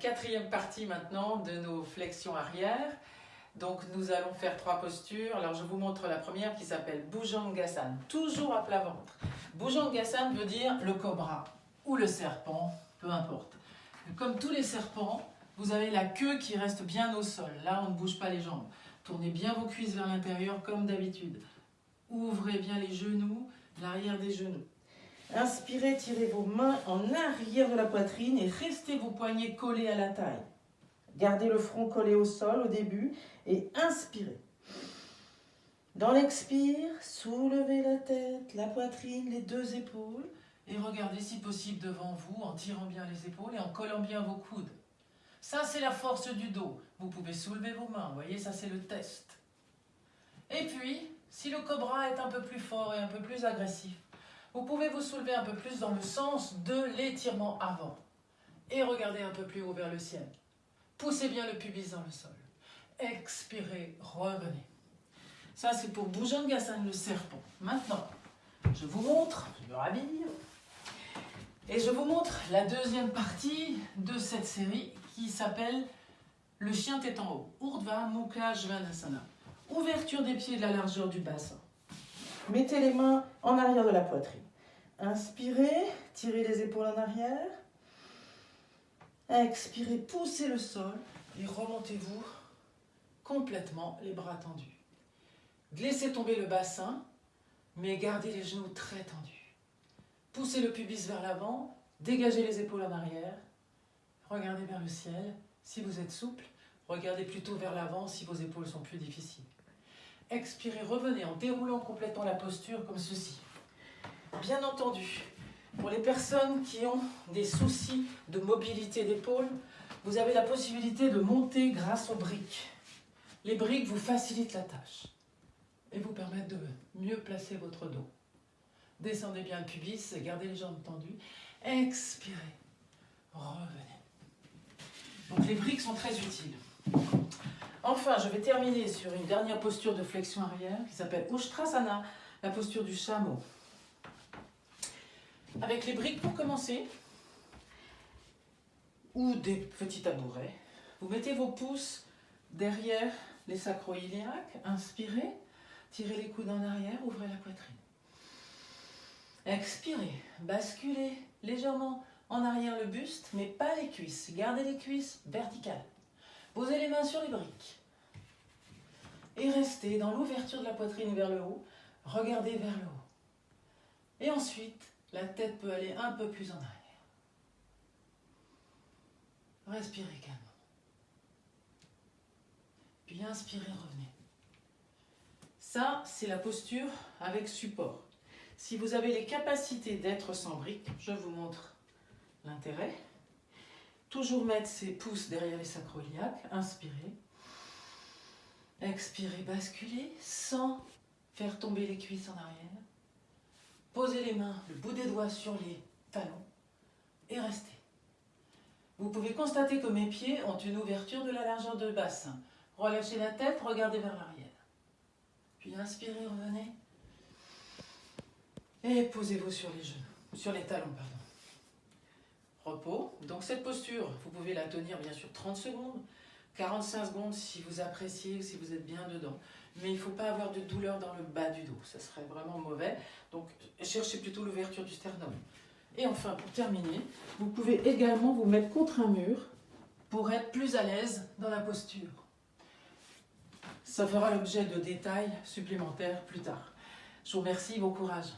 quatrième partie maintenant de nos flexions arrière. Donc nous allons faire trois postures. Alors je vous montre la première qui s'appelle Bhujangasana, toujours à plat ventre. Bhujangasana veut dire le cobra ou le serpent, peu importe. Comme tous les serpents, vous avez la queue qui reste bien au sol. Là, on ne bouge pas les jambes. Tournez bien vos cuisses vers l'intérieur comme d'habitude. Ouvrez bien les genoux, l'arrière des genoux. Inspirez, tirez vos mains en arrière de la poitrine et restez vos poignets collés à la taille. Gardez le front collé au sol au début et inspirez. Dans l'expire, soulevez la tête, la poitrine, les deux épaules et regardez si possible devant vous en tirant bien les épaules et en collant bien vos coudes. Ça, c'est la force du dos. Vous pouvez soulever vos mains, vous voyez, ça c'est le test. Et puis, si le cobra est un peu plus fort et un peu plus agressif, vous pouvez vous soulever un peu plus dans le sens de l'étirement avant. Et regardez un peu plus haut vers le ciel. Poussez bien le pubis dans le sol. Expirez, revenez. Ça, c'est pour Bhujangasana, le serpent. Maintenant, je vous montre, je me rhabille, et je vous montre la deuxième partie de cette série qui s'appelle Le chien tête en haut, Urdhva Mukha Svanasana. Ouverture des pieds de la largeur du bassin. Mettez les mains en arrière de la poitrine. Inspirez, tirez les épaules en arrière. Expirez, poussez le sol et remontez-vous complètement les bras tendus. Laissez tomber le bassin, mais gardez les genoux très tendus. Poussez le pubis vers l'avant, dégagez les épaules en arrière. Regardez vers le ciel si vous êtes souple. Regardez plutôt vers l'avant si vos épaules sont plus difficiles. Expirez, revenez en déroulant complètement la posture comme ceci. Bien entendu, pour les personnes qui ont des soucis de mobilité d'épaule, vous avez la possibilité de monter grâce aux briques. Les briques vous facilitent la tâche et vous permettent de mieux placer votre dos. Descendez bien le pubis, gardez les jambes tendues. Expirez, revenez. Donc les briques sont très utiles. Enfin, je vais terminer sur une dernière posture de flexion arrière qui s'appelle Ushtrasana, la posture du chameau. Avec les briques pour commencer, ou des petits tabourets, vous mettez vos pouces derrière les sacro-iliaques, inspirez, tirez les coudes en arrière, ouvrez la poitrine. Expirez, basculez légèrement en arrière le buste, mais pas les cuisses. Gardez les cuisses verticales. Posez les mains sur les briques. Et restez dans l'ouverture de la poitrine vers le haut. Regardez vers le haut. Et ensuite, la tête peut aller un peu plus en arrière. Respirez calmement. Puis inspirez, revenez. Ça, c'est la posture avec support. Si vous avez les capacités d'être sans briques, je vous montre l'intérêt. Toujours mettre ses pouces derrière les sacroiliaques, inspirez. Expirez, basculez sans faire tomber les cuisses en arrière. Posez les mains, le bout des doigts sur les talons et restez. Vous pouvez constater que mes pieds ont une ouverture de la largeur de bassin. Relâchez la tête, regardez vers l'arrière. Puis inspirez, revenez. Et posez-vous sur les genoux, sur les talons, pardon repos. Donc cette posture, vous pouvez la tenir bien sûr 30 secondes, 45 secondes si vous appréciez, si vous êtes bien dedans. Mais il ne faut pas avoir de douleur dans le bas du dos, ça serait vraiment mauvais. Donc cherchez plutôt l'ouverture du sternum. Et enfin, pour terminer, vous pouvez également vous mettre contre un mur pour être plus à l'aise dans la posture. Ça fera l'objet de détails supplémentaires plus tard. Je vous remercie, bon courage.